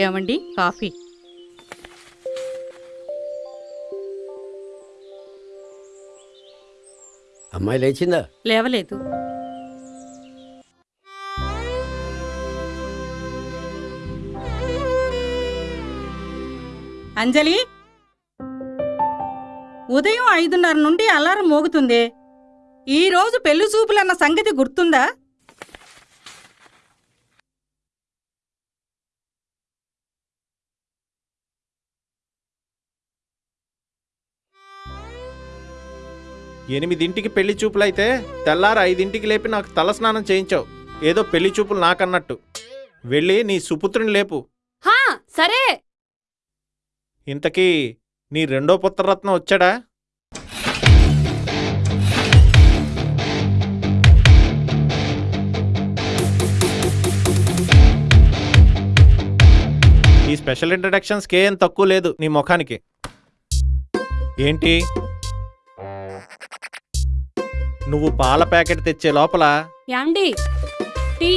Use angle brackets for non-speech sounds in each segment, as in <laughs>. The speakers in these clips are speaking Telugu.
ఏమండి? కాఫీ. అమ్మాయి లేచిందా? లేవలేదు. అంజలి? ఉదయం ఐదున్నర నుండి అలారం మోగుతుంది. ఈ రోజు పెళ్ళి చూపులన్న సంగతి గుర్తుందా? ఎనిమిదింటికి పెళ్ళి చూపులైతే తెల్లారు ఐదింటికి లేపి నాకు తలస్నానం చేయించావు. ఏదో పెళ్ళి చూపులు నాకన్నట్టు. వెళ్ళి నీ సుపుత్రుని లేపు. హా సరే. ఇంతకీ నీ రెండో పుత్రరత్నం వచ్చాడా? ఈ స్పెషల్ ఇంట్రడక్షన్స్కి ఏం తక్కువ లేదు నీ ముఖానికి. ఏంటి? నువ్వు పాల ప్యాకెట్ తెచ్చే లోపల యాండి టీ.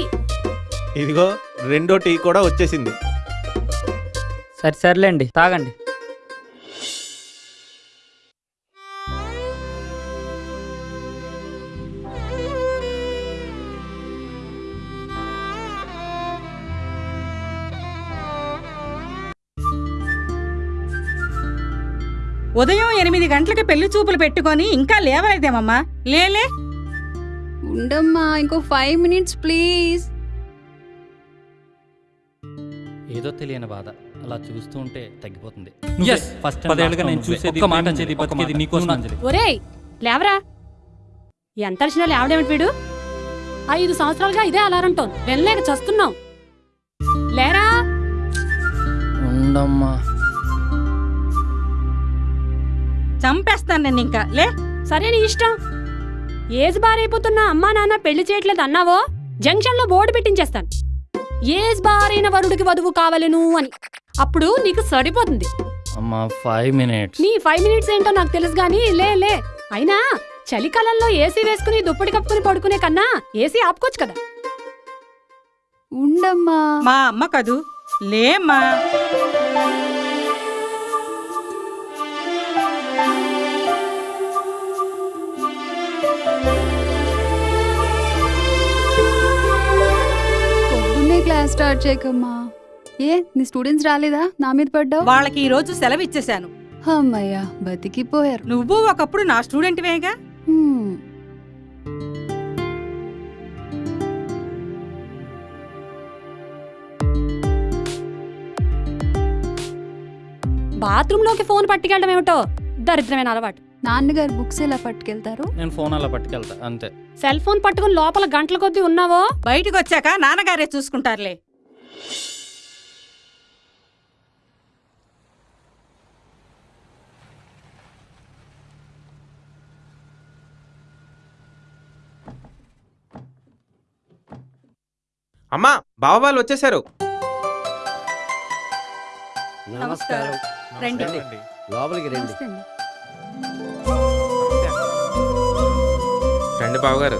ఇదిగో రెండో టీ కూడా వచ్చేసింది. సరే సర్లేండి తాగండి. ఉదయం ఎనిమిది గంటలకి పెళ్ళి చూపులు పెట్టుకొని ఇంకా లేవలేదేమమ్మా? లేలే ఉండమ్మా ఇంకో ఫైవ్ మినిట్స్ ప్లీజ్ ఏదో తెలియని బాధ. అలా చూస్తూ ఉంటే తగ్గిపోతుంది. Yes, ఫస్ట్ పదేళ్ళుగా నేను చూసేది ఒక్క మాట ప్రేమించేది, అంజలి, ఒక్క బతికేది మాట. నీకోసం నువ్వు అంజలి. ఒరేయ్ లేవరా? ఎంత అరిచినా లేవడేమిటి వీడు? ఐదు సంవత్సరాలుగా ఇదే అలారం టోన్. వెళ్ళలేక చస్తున్నాం లేరా? ఉండమ్మా. చంపేస్తాను నేను ఇంకా. లే. సరే నీ ఇష్టం. ఏజ్ బారైపోతున్నా అమ్మా నాన్న పెళ్ళి చేయట్లేదు అన్నావో? జంక్షన్లో బోర్డు పెట్టించేస్తాను. ఏజ్ బారైన వరుడికి వధువు కావలెను అని. అప్పుడు నీకు సరిపోతుంది. అమ్మా ఫైవ్ మినిట్స్ నీ ఫైవ్ మినిట్స్ ఏంటో నాకు తెలుసు గానీ లే లే. అయినా చలికాలంలో ఏసీ వేసుకుని దుప్పటి కప్పుకుని పడుకునే కన్నా ఏసీ ఆపుకోవచ్చు కదా. ఉండమ్మా. మా అమ్మ కదూ? లేమ్మా. స్టార్ట్ చేయకమ్మా. ఏ నీ స్టూడెంట్స్ రాలేదా? నా మీద పడ్డావు? వాళ్ళకి ఈ రోజు సెలవు ఇచ్చేశాను. అమ్మయ్యా బతికిపోయారు. నువ్వు ఒకప్పుడు నా స్టూడెంట్వేగా హ్మ్. బాత్రూమ్లోకి ఫోన్ పట్టుకెళ్ళడం ఏమిటో? దరిద్రమైన అలవాటు. నాన్నగారు బుక్స్ ఎలా పట్టుకెళ్తారు నేను ఫోన్ అలా పట్టుకెళ్తా అంతే సెల్ ఫోన్ పట్టుకుని లోపల గంటల కొద్దీ ఉన్నావో బయటకు వచ్చాక నాన్నగారే చూసుకుంటారులే అమ్మా బావ వాళ్ళు వచ్చేసారు నమస్కారం. రండి. రండి. లోపలికి రండి నమస్తే అండి. రండి బావగారు.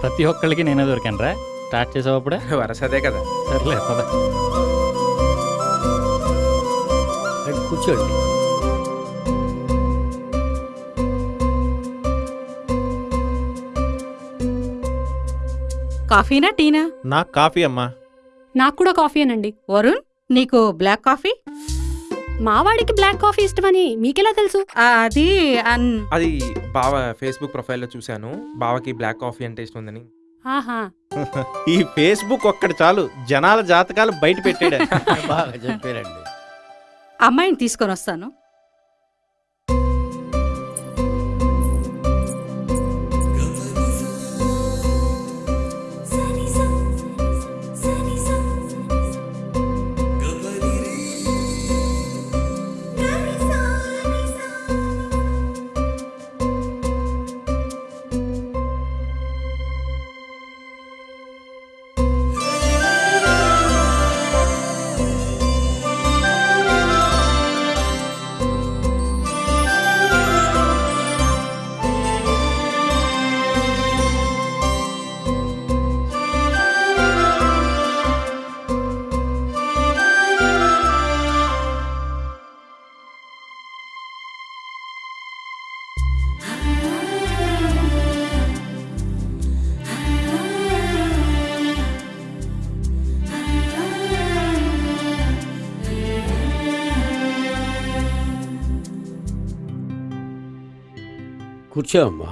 ప్రతి ఒక్కళ్ళకి నేనే దొరికాను రా స్టార్ట్ చేసేటప్పుడే <laughs> వరసదే కదా. సర్లే పద. రండి, కూర్చోండి. కాఫీనా టీనా? నాకు కాఫీ అమ్మా. నాకు కూడా కాఫీ అనండి వరుణ్ నీకు బ్లాక్ కాఫీ? మావాడికి బ్లాక్ కాఫీ ఇష్టమని మీకెలా తెలుసు? అది అన్ అది బావ ఫేస్బుక్ ప్రొఫైల్లో చూశాను. బావకి బ్లాక్ కాఫీ అంటే ఇష్టం ఉందని ఆహా. <laughs> ఈ ఫేస్బుక్ ఒక్కటి చాలు. జనాల జాతకాలు బయట పెట్టాడు బాగా చెప్పారండి. అమ్మాయిని తీసుకొని వస్తాను. కూర్చో అమ్మా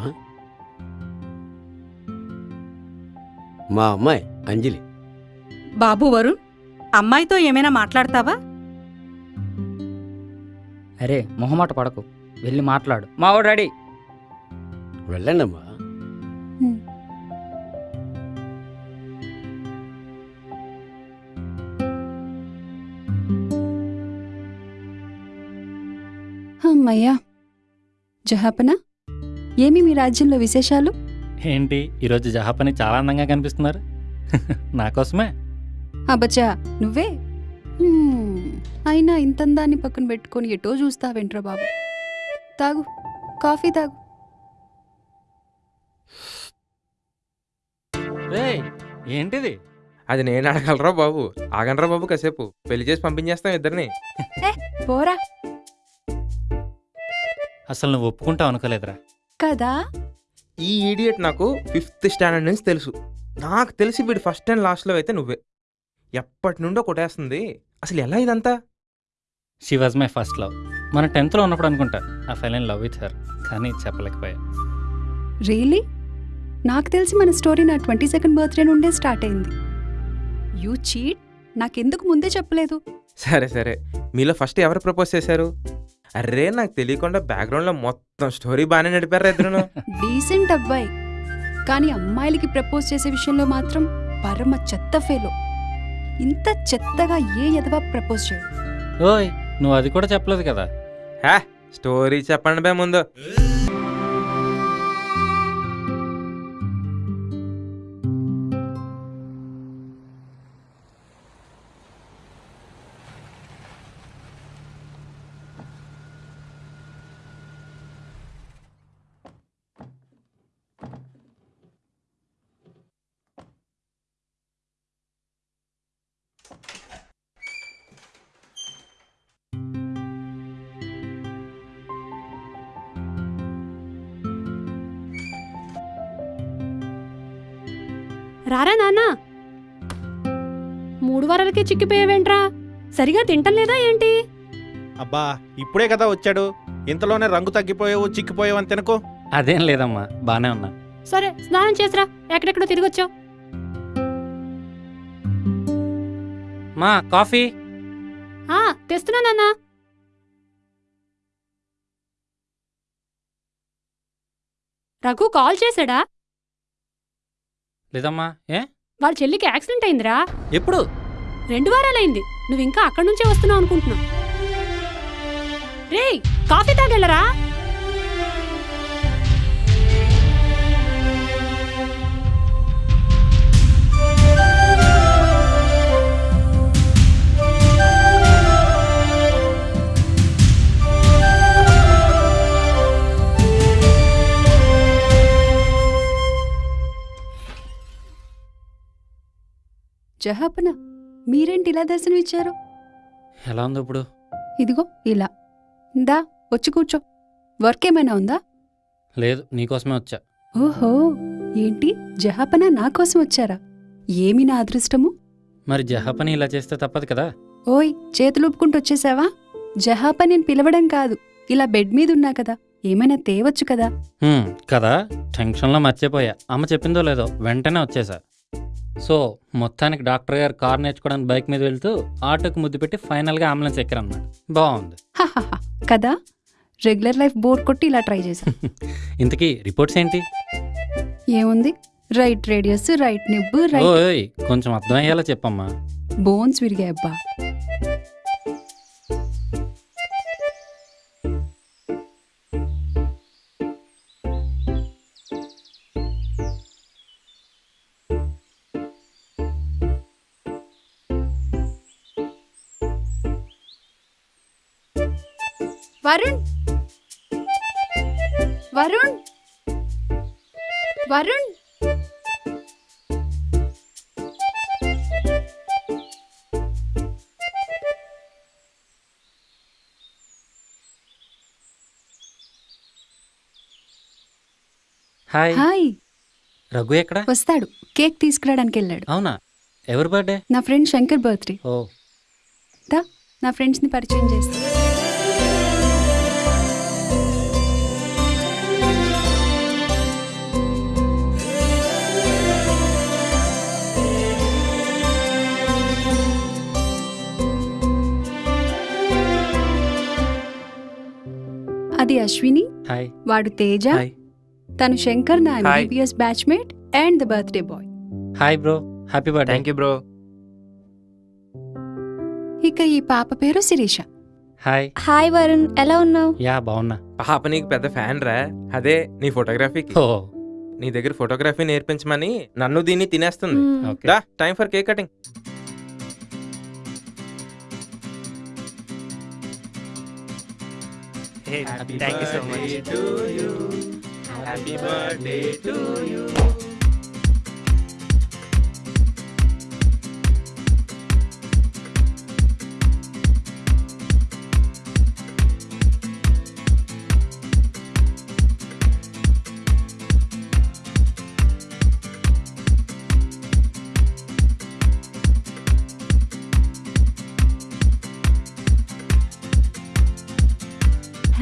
మా అమ్మాయి అంజలి. బాబు వరుణ్ అమ్మాయితో ఏమైనా మాట్లాడతావా? అరే మొహమాట పడకు. వెళ్ళి మాట్లాడు. మావాడు రెడీ. వెళ్ళండి అమ్మా హ్మ్. అమ్మయ్యా జహాపన? ఏమి మీ రాజ్యంలో విశేషాలు? ఏంటి ఈరోజు జహాపని చాలా అందంగా కనిపిస్తున్నారు. <laughs> నా కోసమే. అబ్బచ్చా నువ్వే? అయినా ఇంతందాన్ని పక్కన పెట్టుకొని ఎటో చూస్తావేంట్రా బాబు? తాగు కాఫీ తాగు. రేయ్ ఏంటిది? అది నేను అడగలరా బాబు? ఆగనరా బాబు కాసేపు. పెళ్ళి చేసి పంపించేస్తాం ఇద్దరిని. పోరా. అసలు నువ్వు ఒప్పుకుంటావు అనుకోలేదురా. కదా? ఈ ఈడియట్ నాకు ఫిఫ్త్ స్టాండర్డ్ నుంచి తెలుసు. నాకు తెలిసి వీడు ఫస్ట్ అండ్ లాస్ట్లో అయితే నువ్వే. ఎప్పటి నుండో కొట్టేస్తుంది. అసలు ఎలా ఇదంతా? She was my first love మన టెన్త్లో ఉన్నప్పుడు అనుకుంటా ఆ ఫైల్ లవ్ విత్ హర్ కానీ చెప్పలేకపోయా. రియలీ నాకు తెలిసి మన స్టోరీ నా ట్వంటీ సెకండ్ బర్త్డే నుండే స్టార్ట్ అయింది. యూ చీట్ నాకెందుకు ముందే చెప్పలేదు? సరే సరే. మీలో ఫస్ట్ ఎవరు ప్రపోజ్ చేశారు? అరే నాకు తెలియకుండా బ్యాక్గ్రౌండ్లో మొత్తం స్టోరీ బాగానే నడిపారు ఇద్దరును. డీసెంట్ అబ్బాయి. కానీ అమ్మాయిలకి ప్రపోజ్ చేసే విషయంలో మాత్రం పరమ చెత్త ఫేలో ఇంత చెత్తగా ఏ ఎదవా ప్రపోజ్ చేయడు. ఓయ్ నువ్వు అది కూడా చెప్పలేదు కదా? హే స్టోరీ చెప్పండి బే ముందు. రారా నాన్న. మూడు వారాలకే చిక్కిపోయావేంట్రా? సరిగా తింటం లేదా ఏంటి? అబ్బా ఇప్పుడే కదా వచ్చాడు. ఇంతలోనే రంగు తగ్గిపోయావు చిక్కిపోయావు అని తినకు. అదేం లేదమ్మా బానే ఉన్నా. సరే స్నానం చేసిరా ఎక్కడెక్కడో తిరిగొచ్చావు. మా కాఫీ? ఆ తెస్తున్నా నాన్న. రఘు కాల్ చేశాడా? లేదమ్మా. ఏ? వాళ్ళ చెల్లికి యాక్సిడెంట్ అయిందిరా. ఎప్పుడు? రెండు వారాలైంది. నువ్వు ఇంకా అక్కడి నుంచే వస్తున్నావు అనుకుంటున్నా. రేయ్ కాఫీ తాగెళ్ళరా? జహాపన మీరేంటి ఇలా దర్శనం ఇచ్చారు? ఎలా ఉంది ఇప్పుడు? ఇదిగో ఇలా. దా వచ్చి కూర్చో. వర్క్ ఏమైనా ఉందా? లేదు నీకోసమే వచ్చా. ఓహో ఏంటి? జహాపన నా కోసం వచ్చారా? ఏమి నా అదృష్టము? మరి జహాపని ఇలా చేస్తే తప్పదు కదా? ఓయ్ చేతులు ఊపుకుంటూ వచ్చేసావా? జహాపనిని పిలవడం కాదు. ఇలా బెడ్ మీద ఉన్నా కదా ఏమైనా తేవచ్చు కదా? హ్మ్, కదా? టెన్షన్లో మర్చిపోయా. అమ్మ చెప్పిందో లేదో వెంటనే వచ్చేసా. సో మొత్తానికి డాక్టర్ గారు కార్ నేర్చుకోవడానికి బైక్ మీద వెళ్తూ ఆటోకి ముద్దు పెట్టి ఫైనల్గా అంబులెన్స్ ఎక్కారన్నమాట. బాగుంది. కదా? రెగ్యులర్ లైఫ్ బోర్ కొట్టి ఇలా ట్రై చేశా <laughs> ఇంతకీ రిపోర్ట్స్ ఏంటి? ఏముంది? రైట్ రేడియస్ రైట్ నిబ్బు రైట్ కొంచెం అర్థమయ్యేలా చెప్పమ్మా. బోన్స్ విరిగాయి వరుణ్? వరుణ్? వరుణ్? హాయ్. హాయ్. రఘు ఎక్కడ? వస్తాడు. కేక్ తీసుకురావడానికి వెళ్ళాడు. అవునా? ఎవరి బర్త్డే? నా ఫ్రెండ్ శంకర్ బర్త్డే. ఓ. దా నా ఫ్రెండ్స్ని పరిచయం చేస్తా. అది అశ్విని హాయ్. వాడు తేజ. తను శంకర్ నా. MBBS batchmate and the birthday boy. Hi bro. Happy birthday thank you bro ఇక ఈ పాప పేరు శిరీష. హాయ్ హాయ్ వరుణ్ ఎలా ఉన్నావు? యా బాగున్నా. పాప నీకు పెద్ద ఫ్యాన్ రా. అదే నీ ఫోటోగ్రఫీకి ఓ నీ దగ్గర ఫోటోగ్రఫీ నేర్పించమని నన్ను దీన్ని తినేస్తుంది. Time for cake cutting thank you so much happy birthday to you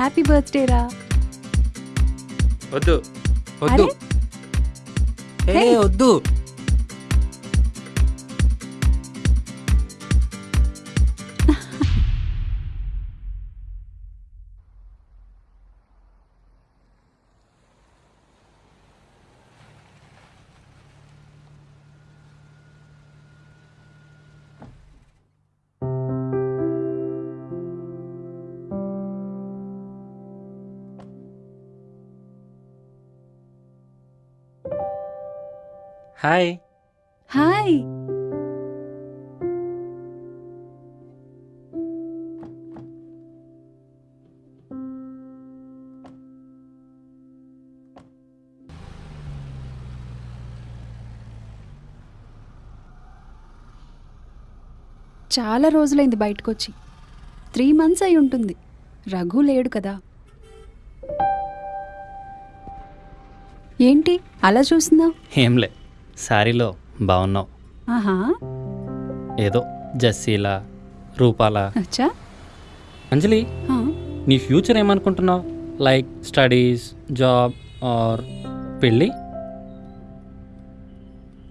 happy birthday రా. వద్దు వద్దు. Hey. వద్దు. హాయ్. హాయ్. చాలా రోజులైంది బయటకొచ్చి. త్రీ మంత్స్ అయి ఉంటుంది. రఘు లేడు కదా. ఏంటి? అలా చూస్తున్నావు? ఏంలే శారీలో బాగున్నావు ఆహా. ఏదో జస్సీలా రూపాలా. అచ్చా. అంజలి ఆ, నీ ఫ్యూచర్ ఏమనుకుంటున్నావు? లైక్ స్టడీస్ జాబ్ ఆర్ పెళ్ళి?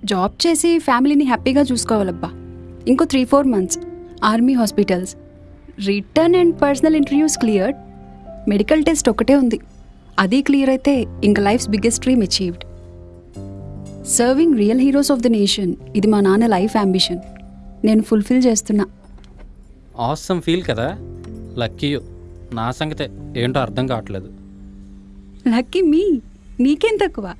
జాబ్ చేసి ఫ్యామిలీని హ్యాపీగా చూసుకోవాలబ్బా. ఇంకో three four months. Army hospitals. Written and personal interviews cleared. Medical test ఒకటే ఉంది. అది క్లియర్ అయితే ఇంకా life's biggest dream achieved. Serving real heroes of the nation ఇది మా నాన్న లైఫ్ అంబిషన్ నేను ఫుల్ఫిల్ చేస్తున్నా. ఆసమ్ ఫీల్ కదా? లక్కీ నా సంగతే ఏంటో అర్థం కావట్లేదు. లక్కీ మీ నీకేం తక్కువ?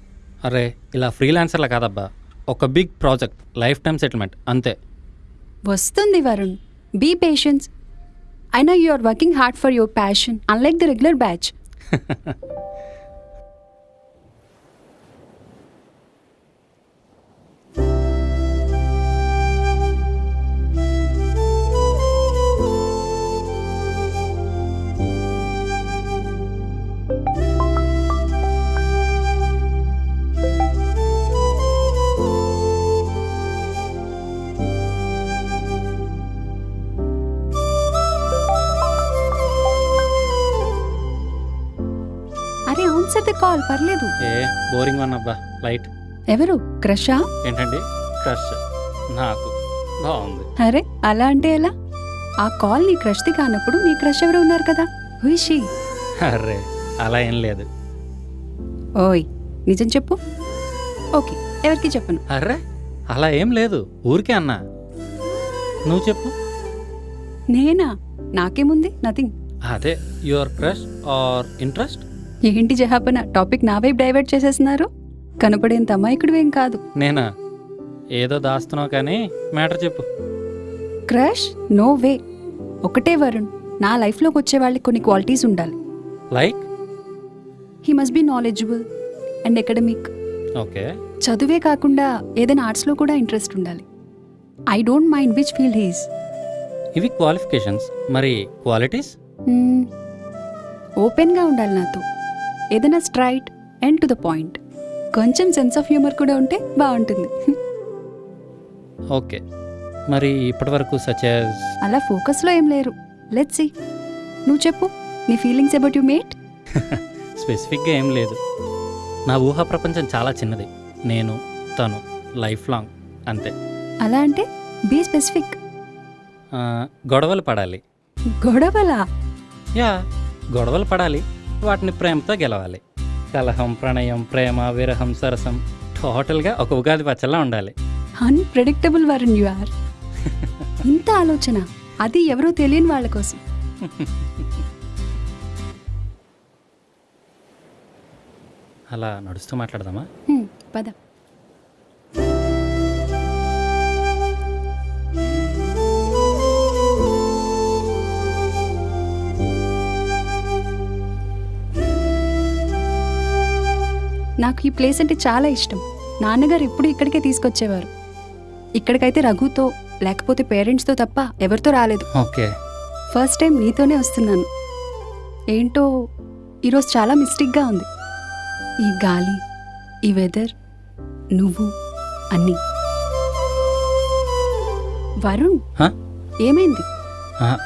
అరే ఇలా ఫ్రీలాన్సర్లా కాదబ్బా. ఒక big project life time settlement అంతే. వస్తుంది వరుణ్. బీ పేషెన్స్ అయినా you are working hard for your passion unlike the regular batch అరే ఆన్సర్ ద కాల్ పర్లేదు. ఏ బోరింగ్ వన్ అబ్బా లైట్. ఎవరు? క్రషా? ఏంటండి? క్రష్. నాకు. బాగుంది. అరే అలా అంటే ఎలా? ఆ కాల్ నీ క్రష్ది కానప్పుడు నీ క్రష్ ఎవరు ఉన్నారు కదా. హుయిషి అరే అలా ఏం లేదు. ఓయ్ నిజం చెప్పు. ఓకే ఎవరికి చెప్పను? అర్రే అలా ఏం లేదు. ఊరికే అన్నా. నువ్వు చెప్పు. నేనా? నాకేముంది? నథింగ్ అదే యువర్ క్రష్ ఆర్ ఇంట్రెస్ట్ ఏంటి జహాపన? టాపిక్ నా వైపు డైవర్ట్ చేసేస్తున్నారు? కనపడేంత అమాయకుడివేం కాదు. నేనా? ఏదో దాస్తున్నావు కానీ మ్యాటర్ చెప్పు. Crush no way. ఒకటే వరుణ్ నా లైఫ్లోకి వచ్చే వాళ్ళకి కొన్ని క్వాలిటీస్ ఉండాలి. Like? He must be knowledgeable and academic. Okay. చదువే కాకుండా ఏదైనా ఆర్ట్స్లో కూడా ఇంట్రెస్ట్ ఉండాలి. I don't mind which field he's ఇవి క్వాలిఫికేషన్స్. మరి క్వాలిటీస్? ఓపెన్గా ఉండాలి నాతో. ఏదైనా straight and to the point కొంచెం సెన్స్ ఆఫ్ హ్యూమర్ కూడా ఉంటే బాగుంటుంది. ఓకే. మరి ఇప్పటివరకు సచ్ అలా ఫోకస్లో ఏం లేరు. లెట్స్ సి నువ్వు చెప్పు. నీ ఫీలింగ్స్ అబౌట్ యు మేట్ స్పెసిఫిక్గా ఏం లేదు. నా ఊహా ప్రపంచం చాలా చిన్నది. నేను తను లైఫ్ లాంగ్ అంతే. అలా అంటే బీ స్పెసిఫిక్ గొడవలు పడాలి. గొడవలా? యా గొడవలు పడాలి. వాటిని ప్రేమతో గెలవాలి. కలహం ప్రణయం ప్రేమ విరహం సరసం టోటల్గా ఒక ఉగాది పచ్చల్లా ఉండాలి. అన్ప్రెడిక్టబుల్ వరుణ్ యు ఆర్ ఇంత ఆలోచన అది ఎవరో తెలియని వాళ్ళ కోసం. అలా నడుస్తూ మాట్లాడదామా? పద. నాకు ఈ ప్లేస్ అంటే చాలా ఇష్టం. నాన్నగారు ఎప్పుడు ఇక్కడికే తీసుకొచ్చేవారు. ఇక్కడికైతే రఘుతో లేకపోతే పేరెంట్స్తో తప్ప ఎవరితో రాలేదు. ఓకే. ఫస్ట్ టైం నీతోనే వస్తున్నాను. ఏంటో ఈరోజు చాలా మిస్టేక్గా ఉంది. ఈ గాలి ఈ వెదర్ నువ్వు అన్నీ. వరుణ్ హ? ఏమైంది?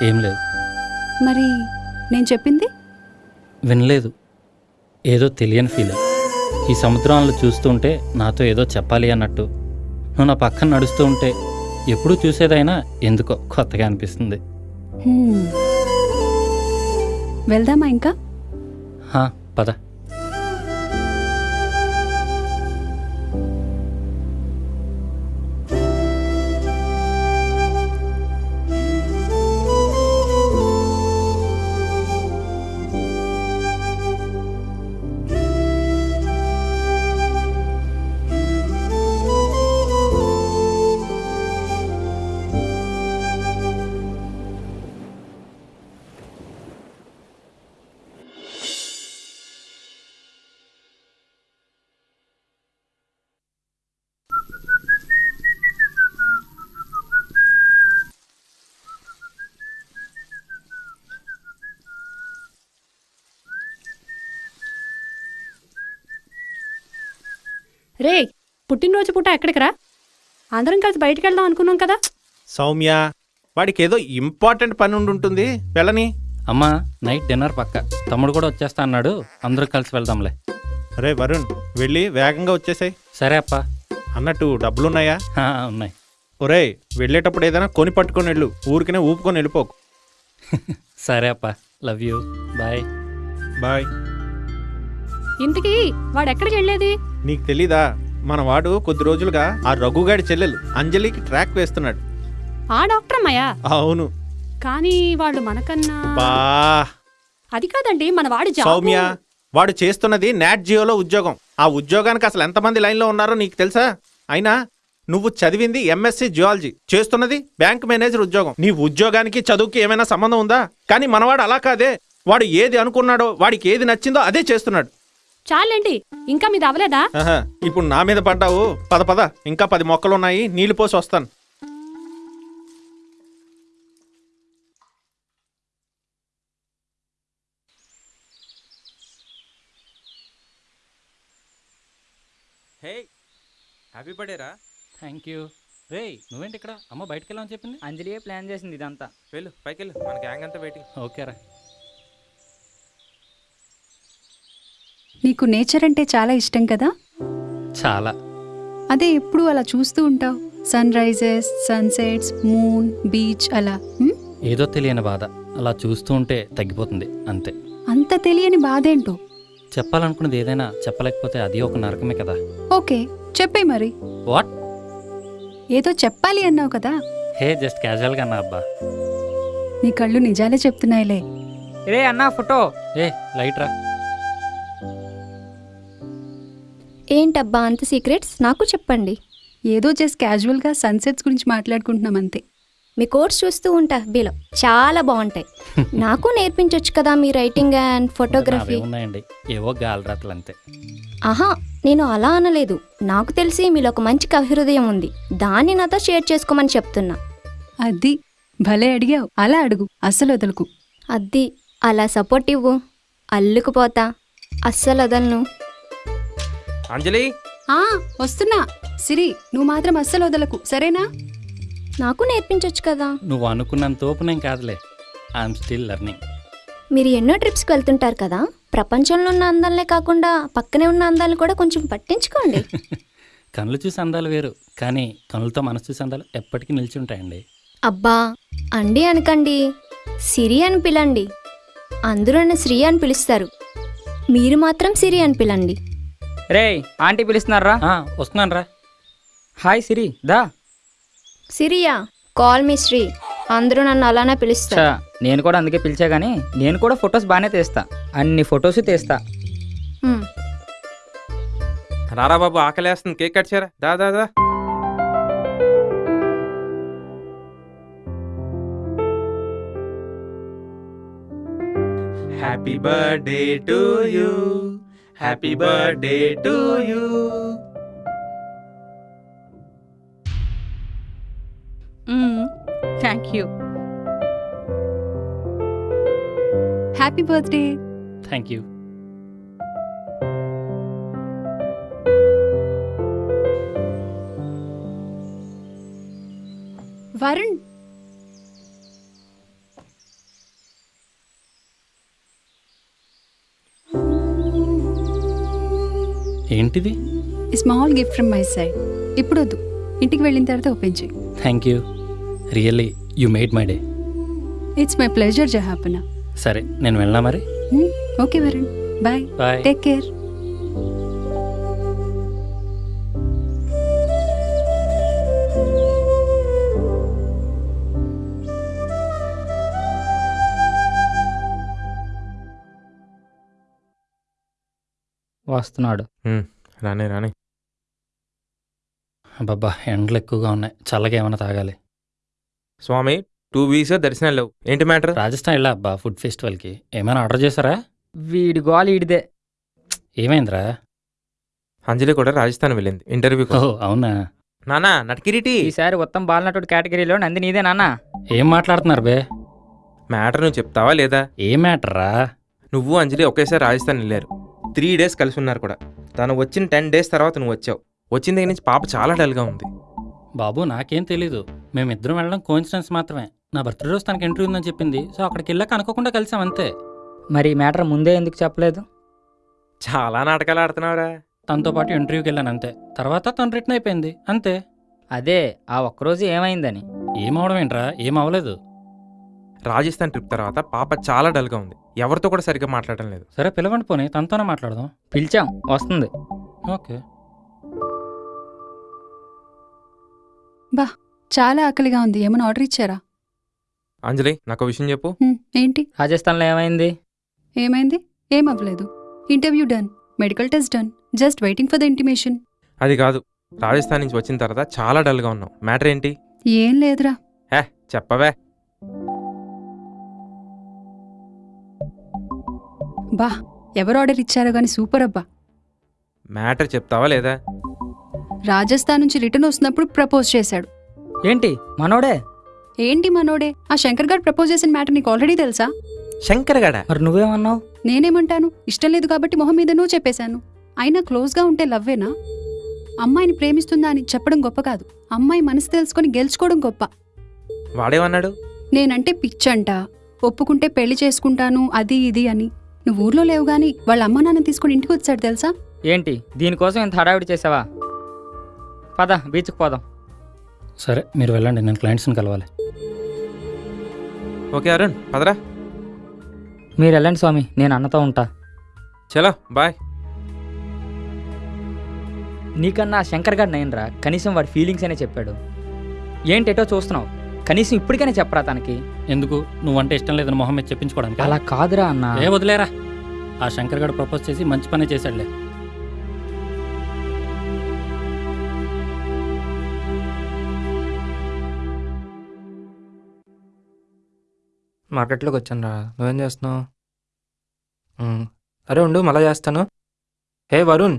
ఏం లేదు. మరి నేను చెప్పింది? వినలేదు. ఏదో తెలియని ఫీల్ ఈ సముద్రంలో చూస్తుంటే నాతో ఏదో చెప్పాలి అన్నట్టు. నువ్వు నా పక్కన నడుస్తూ ఉంటే ఎప్పుడూ చూసేదైనా ఎందుకో కొత్తగా అనిపిస్తుంది. వెళ్దామా ఇంకా? పద. రే పుట్టినరోజు పూట ఎక్కడికి రా? అందరం కలిసి బయటికి వెళ్దాం అనుకున్నాం కదా. సౌమ్య వాడికి ఏదో ఇంపార్టెంట్ పని ఉండి ఉంటుంది. వెళ్ళని. అమ్మా నైట్ డిన్నర్ పక్క. తమ్ముడు కూడా వచ్చేస్తా అన్నాడు. అందరూ కలిసి వెళ్దాంలే. అరే వరుణ్ వెళ్ళి వేగంగా వచ్చేసాయి. సరే అప్ప. అన్నట్టు డబ్బులున్నాయా? ఉన్నాయి. ఒరేయ్ వెళ్ళేటప్పుడు ఏదైనా కొని పట్టుకొని వెళ్ళు. ఊరికనే ఊపుకొని వెళ్ళిపోకు. <laughs> సరే అప్ప. Love you bye bye. ఇంతకీ వాడు ఎక్కడికి వెళ్ళేది? నీకు తెలీదా? మన వాడు కొద్ది రోజులుగా ఆ రఘుగాడి చెల్లెలు అంజలికి ట్రాక్ వేస్తున్నాడు. ఆ డాక్టర్ అవును. కానీ వాళ్ళు మనకన్నా బా. అది కాదండి మన వాడి సౌమ్య వాడు చేస్తున్నది నాట్ జియోలో ఉద్యోగం. ఆ ఉద్యోగానికి అసలు ఎంతమంది లైన్లో ఉన్నారో నీకు తెలుసా? అయినా నువ్వు చదివింది ఎంఎస్సి జియాలజీ చేస్తున్నది బ్యాంక్ మేనేజర్ ఉద్యోగం. నీ ఉద్యోగానికి చదువుకి ఏమైనా సంబంధం ఉందా? కానీ మనవాడు అలా కాదే. వాడు ఏది అనుకున్నాడో వాడికి ఏది నచ్చిందో అదే చేస్తున్నాడు. చాలండి ఇంకా మీద అవలేదా ఆహా, ఇప్పుడు నా మీద పడ్డావు. పద పద. ఇంకా పది మొక్కలు ఉన్నాయి నీళ్ళు పోసి వస్తాను. హే హ్యాపీ బర్త్డే రా. Thank you. రే నువ్వేంటి ఇక్కడ? అమ్మ బయటికి వెళ్ళామని చెప్పింది? అంజలియే ప్లాన్ చేసింది ఇదంతా. వెళ్ళు పైకి వెళ్ళు మన గ్యాంగ్ అంతా వెయిటింగ్. ఓకేరా నీకు నేచర్ అంటే చాలా ఇష్టం కదా? చాలా. అదే ఎప్పుడు అలా చూస్తూ ఉంటావు? Sun rises sunsets moon beach అలా హ్మ్? ఏదో తెలియని బాధ. అలా చూస్తూ ఉంటే తగ్గిపోతుంది అంతే. అంత తెలియని బాధేంటో? చెప్పాలనుకున్నది ఏదైనా చెప్పలేకపోతే అది ఒక నరకమే కదా. ఓకే చెప్పే మరి. వాట్? ఏదో చెప్పాలి అన్నావు కదా? హే జస్ట్ క్యాజువల్గా అన్నా అబ్బా. నీ కళ్ళు నిజాలే చెప్తున్నాయిలే. రే అన్నా ఫోటో. ఏ లైట్ రా. ఏంటబ్బా అంత సీక్రెట్స్ నాకు చెప్పండి. ఏదో జస్ట్ క్యాజువల్గా సన్సెట్స్ గురించి మాట్లాడుకుంటున్నాం అంతే. మీ కోర్స్ చూస్తూ ఉంటా బీలో చాలా బాగుంటాయి. <laughs> నాకు నేర్పించవచ్చు కదా మీ రైటింగ్ అండ్ ఫోటోగ్రఫీ ఉన్నాయండి. ఏవో గాలిరాతలు అంతే ఆహా నేను అలా అనలేదు. నాకు తెలిసి మీలో ఒక మంచి కవిహృదయం ఉంది. దాన్ని నాతో షేర్ చేసుకోమని చెప్తున్నా. అది భలే అడిగావు. అలా అడుగు. అస్సలు వదలకు. అద్ది అలా సపోర్ట్ ఇవ్వు. అల్లుకుపోతా. అస్సలు వదలను. అంజలి? ఆ వస్తున్నా. సిరి నువ్వు మాత్రం అస్సలు వదలకు సరేనా? నాకు నేర్పించవచ్చు కదా. నువ్వు అనుకున్నంత ఓపెన్ కాదులే. ఐఎమ్ స్టిల్ లెర్నింగ్ మీరు ఎన్నో ట్రిప్స్కి వెళ్తుంటారు కదా. ప్రపంచంలో ఉన్న అందాలనే కాకుండా పక్కనే ఉన్న అందాలను కూడా కొంచెం పట్టించుకోండి. <laughs> కళ్ళు చూసి అందాలు వేరు కానీ కనులతో మనసు చూసి అందాలు ఎప్పటికీ నిలిచి ఉంటాయండి అబ్బా అండి అనకండి సిరి అని పిలండి. అందరూ నన్ను శ్రీ అని పిలుస్తారు. మీరు మాత్రం సిరి అని పిలండి. రే ఆంటీ పిలుస్తున్నారా? ఆ, వస్తున్నాను రా హాయ్ సిరి దా. సిరియా కాల్ మీ శ్రీ. అందరూ నన్ను అలానే పిలుస్తారు. చా నేను కూడా అందుకే పిలిచా కానీ నేను కూడా ఫొటోస్ బాగానే తీస్తా. అన్ని ఫొటోస్ తీస్తా. రారా బాబు ఆకలేస్తుంది. కేక్ కట్ చేయరా? దా దా దా. Happy birthday to you Happy birthday to you. Mm, thank you. Happy birthday. Thank you. Varun, ఏంటిది? Small gift from my side ఇప్పుడు వద్దు. ఇంటికి వెళ్ళిన తర్వాత ఓపెన్ చేయి. Thank you really you made my day it's my pleasure జహాపన సరే నేను వెళ్ళా మరి? Okay Varun bye bye take care వస్తున్నాడు. రానే రానే. అబ్బబ్బా ఎండలు ఎక్కువగా ఉన్నాయి. చల్లగా ఏమైనా తాగాలి. స్వామి టూ వీక్స్ దర్శనాలు లేవు. ఏంటి మ్యాటర్? రాజస్థాన్ వెళ్ళా అబ్బా ఫుడ్ ఫెస్టివల్కి. ఏమైనా ఆర్డర్ చేశారా? వీడి గోల్ ఈడిదే. ఏమైందిరా? అంజలి కూడా రాజస్థాన్ వెళ్ళింది. ఇంటర్వ్యూ ఓ అవునా? నానా నటకిరీటి. ఈసారి ఉత్తమ్ బాలనటుడు కేటగిరీలో నంది నీదే నాన్న ఏం మాట్లాడుతున్నారు బే? మ్యాటర్ నువ్వు చెప్తావా లేదా? ఏం మ్యాటర్రా? నువ్వు అంజలి ఒకేసారి రాజస్థాన్ వెళ్ళారు. త్రీ డేస్ కలిసి ఉన్నారు కూడా. తను వచ్చిన టెన్ డేస్ తర్వాత నువ్వు వచ్చావు. వచ్చిన దగ్గర నుంచి పాప చాలా డల్గా ఉంది. బాబు నాకేం తెలీదు. మేమిద్దరం వెళ్ళడం కోయిన్సిడెన్స్ మాత్రమే. నా బర్త్డే రోజు తనకి ఇంటర్వ్యూ ఉందని చెప్పింది. సో అక్కడికి వెళ్ళాక అనుకోకుండా కలిసాం అంతే. మరి ఈ మ్యాటర్ ముందే ఎందుకు చెప్పలేదు? చాలా నాటకాలు ఆడుతున్నావురా. తనతో పాటు ఇంటర్వ్యూకి వెళ్ళాను అంతే. తర్వాత తను రిటర్న్ అయిపోయింది. అంతే. అదే ఆ ఒక్కరోజు ఏమైందని. ఏం అవడం ఏంట్రా? ఏం అవ్వలేదు రాజస్థాన్ ట్రిప్ తర్వాత పాప చాలా డల్గా ఉంది. ఎవరితో కూడా సరిగ్గా మాట్లాడడం లేదు. సరే పిలవండి పోనీ. తనతోనే మాట్లాడదాం. పిలిచాం. వస్తుంది. ఓకే. చాలా ఆకలిగా ఉంది. ఏమైనా ఆర్డర్ ఇచ్చారా? అంజలి నాకు విషయం చెప్పు. హ్మ్, ఏంటి? రాజస్థాన్లో ఏమైంది? ఏమైంది? ఏం అవ్వలేదు interview done. Medical test done. Just waiting for the intimation. అది కాదు. రాజస్థాన్ నుంచి వచ్చిన తర్వాత చాలా డల్గా ఉన్నావు మ్యాటర్ ఏంటి? ఏం లేదురా. హే చెప్పవే. బా ఎవరు ఆర్డర్ ఇచ్చారో గానీ సూపర్ అబ్బా. మ్యాటర్ చెప్తావా లేదా? రాజస్థాన్ నుంచి రిటర్న్ వస్తున్నప్పుడు ప్రపోజ్ చేశాడు. ఏంటి మనోడే? ఏంటి మనోడే? ఆ శంకర్ గారు ప్రపోజ్ చేసిన మ్యాటర్ నీకు ఆల్రెడీ తెలుసా? శంకర్ గడ? మరి నువ్వేమన్నావు? నేనేమంటాను? ఇష్టం లేదు కాబట్టి మొహం మీద నువ్వు చెప్పేశాను. అయినా క్లోజ్గా ఉంటే లవ్వేనా? అమ్మాయిని ప్రేమిస్తుందా అని చెప్పడం గొప్ప కాదు. అమ్మాయి మనసు తెలుసుకొని గెలుచుకోవడం గొప్ప. వాడేమన్నాడు? నేనంటే పిచ్చంట. ఒప్పుకుంటే పెళ్ళి చేసుకుంటాను అది ఇది అని. నువ్వు ఊర్లో లేవు గాని వాళ్ళ అమ్మ నాన్న తీసుకుని ఇంటికి వచ్చాడు తెలుసా? ఏంటి? దీనికోసం ఇంత హడావిడి చేసావా? పద బీచ్కి పోదాం. సరే మీరు వెళ్ళండి నేను క్లయింట్స్ని కలవాలి. ఓకే అరుణ్ పదరా. మీరు వెళ్ళండి స్వామి నేను అన్నతో ఉంటా. చలో బాయ్. నీకన్నా శంకర్ గారు నయనరా కనీసం వాడి ఫీలింగ్స్ అనే చెప్పాడు. ఏంటేటో చూస్తున్నావు. కనీసం ఇప్పటికైనా చెప్పరా తనకి? ఎందుకు? నువ్వంటే ఇష్టం లేదని మొహం మీద చెప్పించుకోవడానికి అలా కాదురా అన్న. ఏ వదిలేరా. ఆ శంకర్ గడు ప్రపోజ్ చేసి మంచి పనే చేశాడులే. మార్కెట్లోకి వచ్చాను రా నువ్వేం చేస్తున్నావు? అరే ఉండు మళ్ళా చేస్తాను. హే వరుణ్?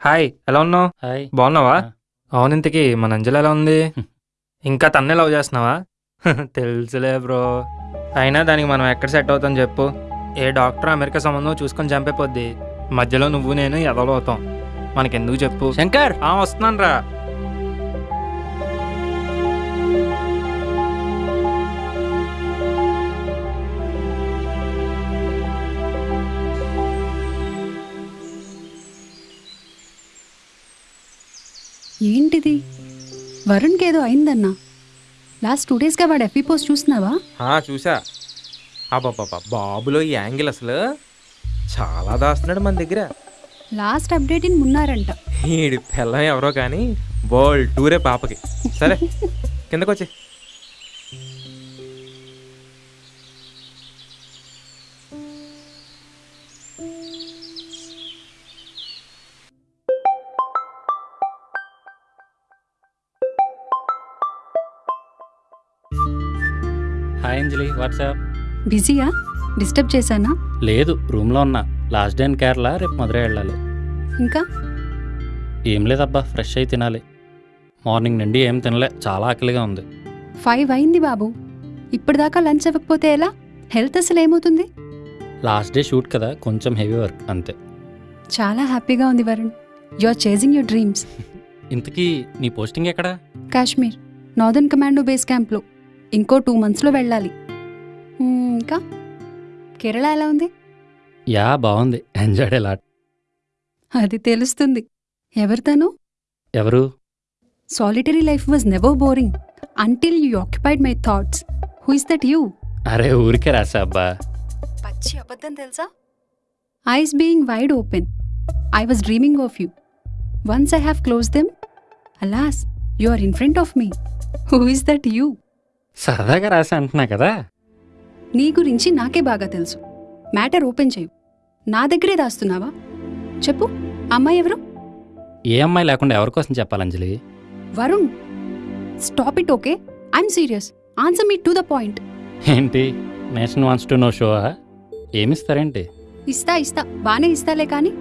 హాయ్ ఎలా ఉన్నావు? హాయ్. బాగున్నావా? ఆ. అవును ఇంతకి మన అంజలి ఎలా ఉంది? ఇంకా తన్నే లవ్ చేస్తున్నావా? <laughs> తెలుసులే బ్రో. అయినా దానికి మనం ఎక్కడ సెట్ అవుతాం చెప్పు. ఏ డాక్టర్ అమెరికా సంబంధం చూసుకొని చంపేపోద్ది మధ్యలో నువ్వు నేను ఎదలో అవుతాం. మనకెందుకు చెప్పు. శంకర్! ఆ వస్తున్నాను రా. ఏంటిది? వరుణ్కి ఏదో అయిందన్నా. లాస్ట్ టూ డేస్గా వాడు ఎఫీ పోస్ట్ చూస్తున్నావా? ఆ, చూసా అబ్బాబ్బా బాబులో ఈ యాంగిల్ అసలు. చాలా దాస్తున్నాడు మన దగ్గర. లాస్ట్ అప్డేట్ ఇన్ మున్నారంట. ఈడి పిల్లం ఎవరో కానీ వరల్డ్ టూరే పాపకి. సరే కిందకు అంజలి వాట్సాప్. బిజీయా? డిస్టర్బ్ చేశానా? లేదు రూమ్లో ఉన్నా. లాస్ట్ డే ఇన్ కేరళ రేపు మధురై వెళ్ళాలి. ఇంకా? ఏం లేదబ్బా ఫ్రెష్ అయి తినాలి. మార్నింగ్ నుండి ఏం తినలే చాలా ఆకలిగా ఉంది. ఫైవ్ అయింది బాబు. ఇప్పటిదాకా లంచ్ అవ్వకపోతే ఎలా? హెల్త్ అసలు ఏమవుతుంది? లాస్ట్ డే షూట్ కదా కొంచెం హెవీ వర్క్ అంతే. చాలా హ్యాపీగా ఉంది Varun. You are chasing your dreams. ఇంతకీ నీ పోస్టింగ్ ఎక్కడా? కాశ్మీర్ నార్దర్న్ కమాండో బేస్ క్యాంప్లో. ఇంకో టూ మంత్స్లో వెళ్ళాలి. మ్మ్, ఇంకా? కేరళ ఎలా ఉంది? యా బాగుంది. ఎంజాయ్ లాట్ అది తెలుస్తుంది. ఎవరితను ఎవరు? Solitary life was never boring until you occupied my thoughts who is that you అరే ఊరికే రాసా అబ్బా. పచ్చి అబద్ధం తెలుసా? Eyes being wide open I was dreaming of you once I have close them alas you are in front of me who is that you సరదాగా రాసా అంటున్నా కదా. నీ గురించి నాకే బాగా తెలుసు. మ్యాటర్ ఓపెన్ చేయు. నా దగ్గరే దాస్తున్నావా? చెప్పు. అమ్మాయి ఎవరు? ఏ అమ్మాయి లేకుండా ఎవరి కోసం చెప్పాలి Anjali? Varun. Stop it okay I'm serious answer me to the point ఏంటి? నేషన్ వాన్స్ టు నో షో ఏమిస్తారేంటి? ఇస్తా ఇస్తా. బానే ఇస్తాలే కానీ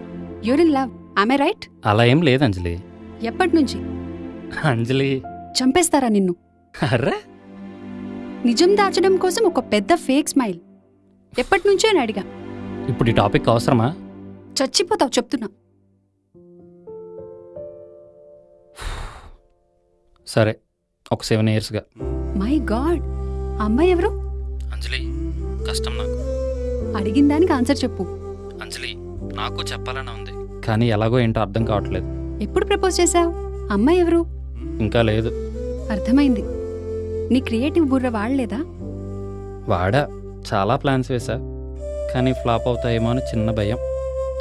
you're in love I right అలా ఏం లేదు అంజలి. ఎప్పటి నుంచి? అంజలి. చంపేస్తారా నిన్ను? అర్రే! నిజం దాచడం కోసం ఒక పెద్ద ఫేక్ స్మైల్. ఎప్పటి నుంచో అని అడిగా. ఇప్పుడు ఈ టాపిక్ అవసరమా? చచ్చిపోతావు చెప్తున్నా. సరే ఒక సెవెన్ ఇయర్స్గా. మై గాడ్ అమ్మాయి ఎవరు? అంజలి కష్టం నాకు. అడిగిన దానికి ఆన్సర్ చెప్పు. అంజలి నాకు చెప్పాలని ఉంది కానీ ఎలాగో ఏంటో అర్థం కావట్లేదు. ఎప్పుడు ప్రపోజ్ చేశావు? అమ్మాయి ఎవరు? ఇంకా లేదు. అర్థమైంది. నీ క్రియేటివ్ బుర్ర వాడలేదా? వాడా. చాలా ప్లాన్స్ వేసా కానీ ఫ్లాప్ అవుతాయేమో అని చిన్న భయం.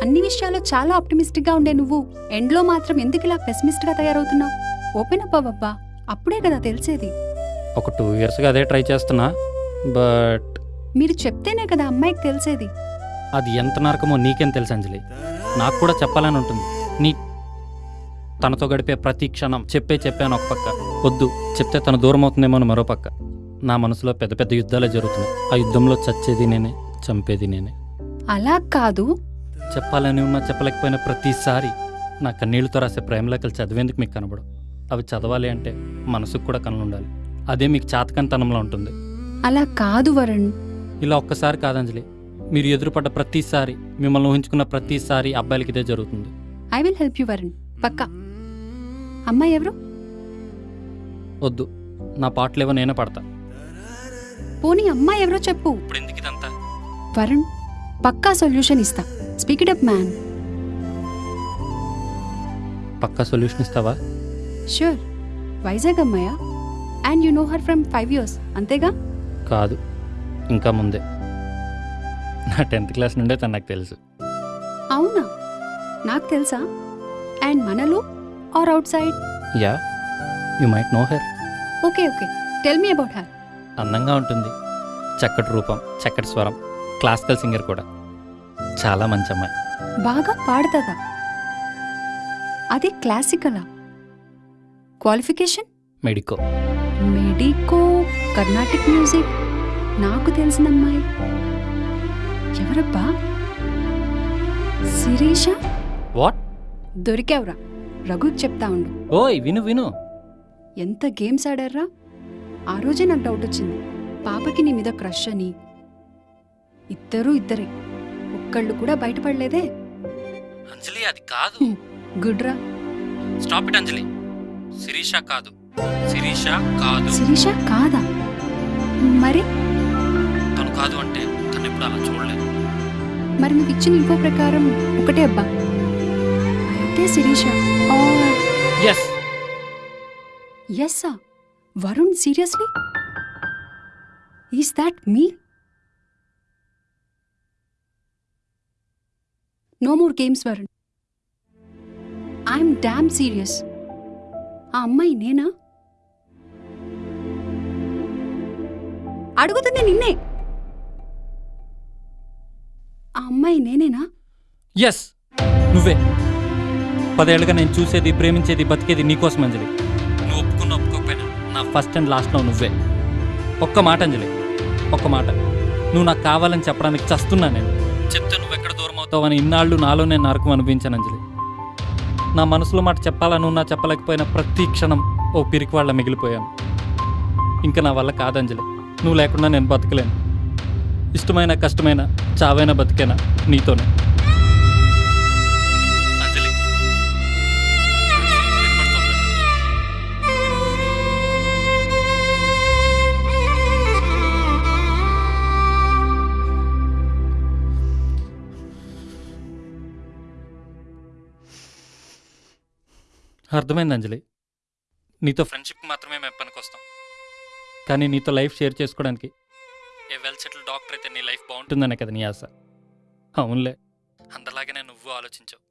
అన్ని విషయాల్లో చాలా ఆప్టిమిస్టిక్గా ఉండే నువ్వు. ఎండ్లో మాత్రం ఎందుకు ఇలా పెసిమిస్ట్గా తయారవుతున్నావు? ఓపెన్ అప్ అవ్వబ్బా. అప్పుడే కదా తెలిసేది. ఒక టూ ఇయర్స్గా అదే ట్రై చేస్తున్నా. బట్ మీరు చెప్తేనే కదా అమ్మాయికి తెలిసేది. అది ఎంత నరకమో నీకేం తెలుసు అంజలి. నాకు కూడా చెప్పాలని ఉంటుంది. నీ తనతో గడిపే ప్రతి క్షణం చెప్పే చెప్పాను ఒక పక్క. వద్దు. చెప్తే తను దూరం అవుతుందేమో అని మరో పక్క. నా మనసులో పెద్ద పెద్ద యుద్ధాలే జరుగుతున్నాయి. ఆ యుద్ధంలో చచ్చేది నేనే చంపేది నేనే. అలా కాదు. చెప్పాలని ఉన్నా చెప్పలేకపోయిన ప్రతిసారి నా కన్నీళ్ళతో రాసే ప్రేమలేఖలు చదివేందుకు మీకు కనబడు అవి చదవాలి అంటే మనసుకు కూడా కనులు ఉండాలి అదే మీకు చాతకంతనంలో ఉంటుంది. అలా కాదు వరుణ్. ఇలా ఒక్కసారి కాదంజలి మీరు ఎదురుపడ్డ ప్రతిసారి మిమ్మల్ని ఊహించుకున్న ప్రతిసారి అబ్బాయిలకి ఇదే జరుగుతుంది. I will help you Varun. పక్కా. అమ్మాయి ఎవరు? వద్దు. నా పాటలేవో నేనే పడతా. పోనీ అమ్మాయి ఎవరో చెప్పు. ఇప్పుడు ఎందుకు ఇదంతా వరుణ్ పక్కా సొల్యూషన్ ఇస్తా. స్పీక్ ఇట్ అప్ మ్యాన్ పక్కా సొల్యూషన్ ఇస్తావా? షూర్ వైజాగ్ అమ్మాయా? And you know her from five years అంతేగా? కాదు. ఇంకా ముందే. నా టెన్త్ క్లాస్ నుండే తను నాకు తెలుసు. అవునా? నాకు తెలుసా? అండ్ మనలో? Or outside yeah. You might know her okay okay. Tell me about her అందంగా ఉంటుంది. చక్కటి రూపం చక్కటి స్వరం క్లాసికల్ సింగర్ కూడా. చాలా మంచి అమ్మాయి. బాగా పాడుతుందా? అది క్లాసికలా qualification medico medico Carnatic music నాకు తెలిసిన అమ్మాయి. ఎవరబ్బా? శిరీష? వాట్ దొరికావురా. రఘుకి చెప్తా ఉండు. ఓయ్ విను విను. ఎంత గేమ్స్ ఆడారా? ఆ రోజే నాకు డౌట్ వచ్చింది. పాపకి నీ మీద క్రష్ అని. ఇద్దరూ ఇద్దరే. ఒక్కళ్ళు కూడా బయటపడలేదే. అంజలి అది కాదు. గుడ్రా. Stop it Anjali. శిరీష కాదు. శిరీష కాదు. శిరీష కాదా? మరి? తను కాదు అంటే తను ఎప్పుడు అలా చూడలేదు. మరి నువ్వు ఇచ్చిన ఇంకో ప్రకారం ఒకటే అబ్బా. అయితే Sirisha. Yes ఎస్సా Varun seriously is that me no more games Varun I'm damn serious ఆ అమ్మాయి నేనా? అడుగుతుంది నిన్నే. ఆ అమ్మాయి నేనేనా? ఎస్ నువ్వే. పదేళ్ళుగా నేను చూసేది ప్రేమించేది బతికేది నీకోసం అంజలి. నువ్వు ఒప్పుకున్న ఒప్పుకోకపోయినా. నా ఫస్ట్ అండ్ లాస్ట్లో నువ్వే. ఒక్క మాట అంజలి. ఒక్క మాట. నువ్వు నాకు కావాలని చెప్పడానికి చస్తున్నా నేను. చెప్తే నువ్వు ఎక్కడ దూరం అవుతావని ఇన్నాళ్ళు నాలో నేను నరకం అనిపించాను అంజలి. నా మనసులో మాట చెప్పాలని ఉన్నా చెప్పలేకపోయినా ప్రతి క్షణం ఓ పిరికి వాళ్ళ మిగిలిపోయాను. ఇంకా నా వల్ల కాదంజలి నువ్వు లేకుండా నేను బతకలేను. ఇష్టమైన కష్టమైన చావైన బతికేనా నీతోనే? అర్థమైంది అంజలి. నీతో ఫ్రెండ్షిప్ మాత్రమే మేము పనికొస్తాం కానీ నీతో లైఫ్ షేర్ చేసుకోవడానికి ఏ వెల్ సెటిల్ డాక్టర్ అయితే నీ లైఫ్ బాగుంటుందనే కదా నీ ఆశ. అవునులే. అందలాగానే నువ్వు ఆలోచించావు.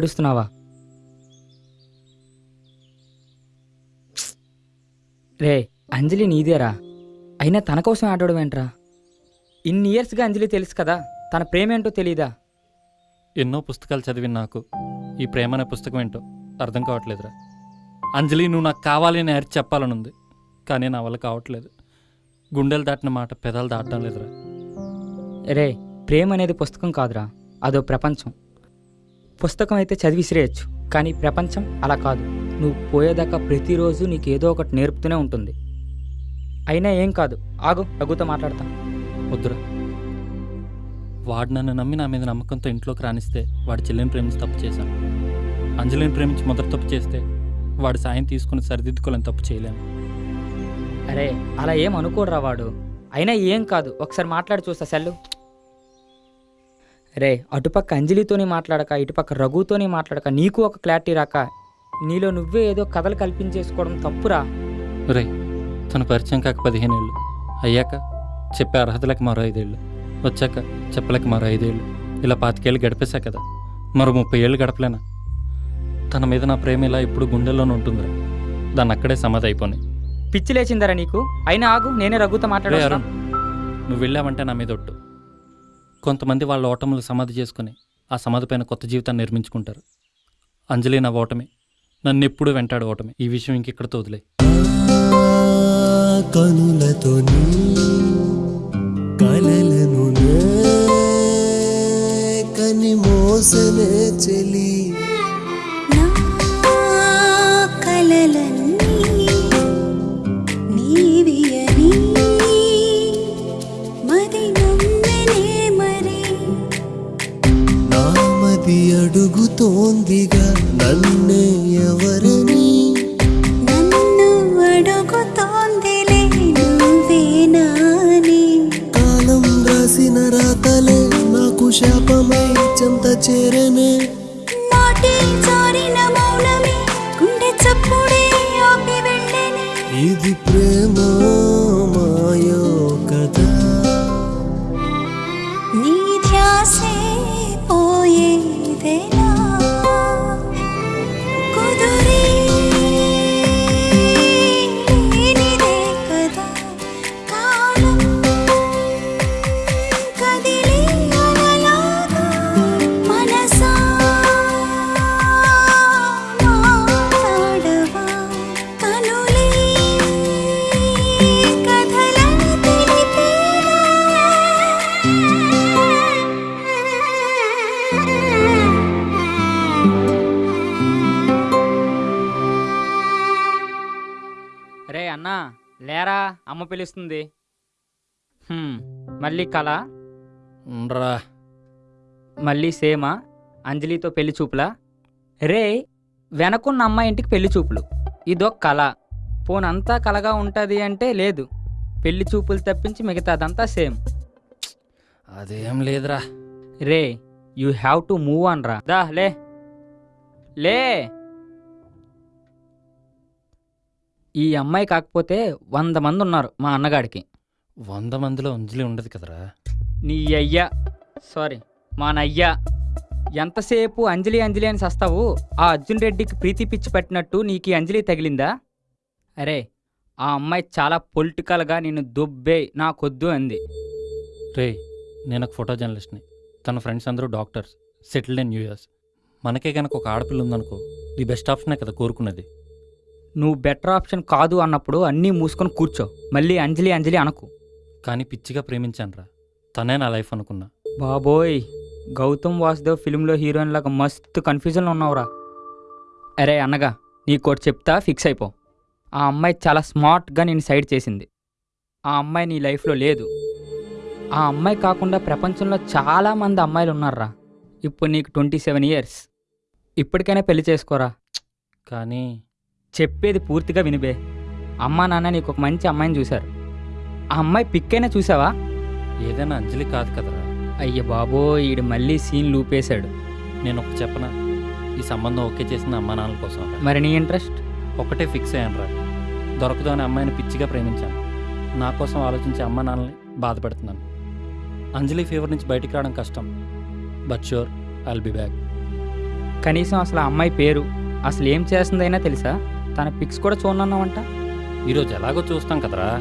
ఏడుస్తున్నావా? రే అంజలి నీదేరా. అయినా తన కోసం ఆడడం ఏంట్రా? ఇన్ని ఇయర్స్గా అంజలి తెలుసు కదా తన ప్రేమ ఏంటో తెలీదా? ఎన్నో పుస్తకాలు చదివిన నాకు ఈ ప్రేమ అనే పుస్తకం ఏంటో అర్థం కావట్లేదురా. అంజలి నువ్వు నాకు కావాలి అని అరిచి చెప్పాలనుంది కానీ నా వల్ల కావట్లేదు. గుండెలు దాటిన మాట పెదాలు దాటడం లేదురా. రే ప్రేమ అనేది పుస్తకం కాదురా అదో ప్రపంచం. పుస్తకం అయితే చదివి విసిరేయచ్చు కానీ ప్రపంచం అలా కాదు. నువ్వు పోయేదాకా ప్రతిరోజు నీకు ఏదో ఒకటి నేర్పుతూనే ఉంటుంది. అయినా ఏం కాదు. ఆగు రఘుతో మాట్లాడతా. వద్దురా వాడు నన్ను నమ్మి నా మీద నమ్మకంతో ఇంట్లోకి రానిస్తే వాడి చెల్లిని ప్రేమించి తప్పు చేశాను. అంజలిని ప్రేమించి మొదటి తప్పు చేస్తే వాడి సాయం తీసుకుని సరిదిద్దుకోలేని తప్పు చేయలేను. అరే అలా ఏం అనుకోడురా వాడు. అయినా ఏం కాదు. ఒకసారి మాట్లాడి చూస్తా సెల్లు. రే అటుపక్క అంజలితోని మాట్లాడక ఇటుపక్క రఘుతోని మాట్లాడక నీకు ఒక క్లారిటీ రాక నీలో నువ్వే ఏదో కథలు కల్పించేసుకోవడం తప్పురా? రే తన పరిచయం కాక పదిహేను ఏళ్ళు అయ్యాక చెప్పే అర్హతలకు మరో ఐదేళ్ళు. వచ్చాక చెప్పలేక మరో ఐదేళ్ళు. ఇలా పాతికేళ్ళు గడిపేశా కదా. మరో ముప్పై ఏళ్ళు గడపలేనా? తన మీద నా ప్రేమ ఇలా ఇప్పుడు గుండెల్లోనే ఉంటుందిరా. దాన్ని అక్కడే సమాధి అయిపోయి పిచ్చి లేచిందరా నీకు? అయినా ఆగు నేనే రఘుతో రే మాట్లాడా అరుణ్ నువ్వు వెళ్ళావంటే నా మీద ఒట్టు. కొంతమంది వాళ్ళ ఓటములు సమాధి చేసుకుని ఆ సమాధి పైన కొత్త జీవితాన్ని నిర్మించుకుంటారు. అంజలి నా ఓటమి నన్ను ఎప్పుడు వెంటాడు ఓటమి. ఈ విషయం ఇంకెక్కడ తోదులే కనులతో కలలను కని మోసనే చెలి. కలలన్నీ నామది అడుగుతోందిగా నన్నే ఎవరని? నన్ను అడుగుతోందిలే నువ్వేనాని కాలం రాసిన రాతలే నాకు శాపమై చెంత చేరనే. ఇది ప్రేమ అమ్మ పిలుస్తుంది. హ్మ్, మళ్ళీ కళ. రా. మళ్ళీ సేమా అంజలితో పెళ్ళి చూపులా? రే వెనకున్న అమ్మాయి ఇంటికి పెళ్ళి చూపులు. ఇదొక కళ. పోనంతా కలగా ఉంటుంది అంటే లేదు. పెళ్ళి చూపులు తప్పించి మిగతాదంతా సేమ్. అదేం లేదురా. రే you have to move on రా. దా లే. లే. ఈ అమ్మాయి కాకపోతే వంద మంది ఉన్నారు మా అన్నగాడికి. వంద మందిలో అంజలి ఉండదు కదరా? నీ అయ్యా సారీ మా నయ్యా. ఎంతసేపు అంజలి అంజలి అని సస్తావు ఆ అర్జున్ రెడ్డికి ప్రీతి పిచ్చి పట్టినట్టు నీకు ఈ అంజలి తగిలిందా? అరే ఆ అమ్మాయి చాలా పొలిటికల్గా నిన్ను దుబ్బే నాకొద్దు అంది. రే నేను ఒక ఫోటో జర్నలిస్ట్ని. తన ఫ్రెండ్స్ అందరూ డాక్టర్స్ సెటిల్డ్ ఇన్ యూఎస్ మనకే కనుక ఒక ఆడపిల్ల ఉందనుకో ది బెస్ట్ ఆప్షనే కదా కోరుకున్నది. నువ్వు బెటర్ ఆప్షన్ కాదు అన్నప్పుడు అన్నీ మూసుకొని కూర్చో. మళ్ళీ అంజలి అంజలి అనకు. కానీ పిచ్చిగా ప్రేమించానురా. తనే నా లైఫ్ అనుకున్నా. బాబోయ్ గౌతమ్ వాసుదేవ్ ఫిల్మ్లో హీరోయిన్ లాగా మస్తు కన్ఫ్యూజన్లో ఉన్నావురా. అరే అన్నగా నీకోటి చెప్తా ఫిక్స్ అయిపో. ఆ అమ్మాయి చాలా స్మార్ట్గా నేను సైడ్ చేసింది. ఆ అమ్మాయి నీ లైఫ్లో లేదు. ఆ అమ్మాయి కాకుండా ప్రపంచంలో చాలా మంది అమ్మాయిలు ఉన్నారా ఇప్పుడు నీకు ట్వంటీ సెవెన్ ఇయర్స్ ఇప్పటికైనా పెళ్ళి చేసుకోరా? కానీ చెప్పేది పూర్తిగా వినిబే. అమ్మా నాన్న నీకు ఒక మంచి అమ్మాయిని చూశారు. ఆ అమ్మాయి పిక్కైనా చూసావా ఏదైనా అంజలి కాదు కదరా. అయ్య బాబో ఈడు మళ్ళీ సీన్ లూపేశాడు. నేను ఒక చెప్పన? ఈ సంబంధం ఓకే చేసిన అమ్మా నాన్నల కోసం రా. మరి నీ ఇంట్రెస్ట్? ఒకటే ఫిక్స్ అయ్యాను రా. దొరకదు అనే అమ్మాయిని పిచ్చిగా ప్రేమించాను. నా కోసం ఆలోచించే అమ్మా నాన్నల్ని బాధపెడుతున్నాను. అంజలి ఫీవర్ నుంచి బయటికి రావడం కష్టం. But sure I'll be back. కనీసం అసలు ఆ అమ్మాయి పేరు అసలు ఏం చేస్తుందైనా తెలుసా? తన పిక్స్ కూడా చూడనన్నావంట? ఈరోజు ఎలాగో చూస్తాం కదరా.